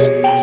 Podcast.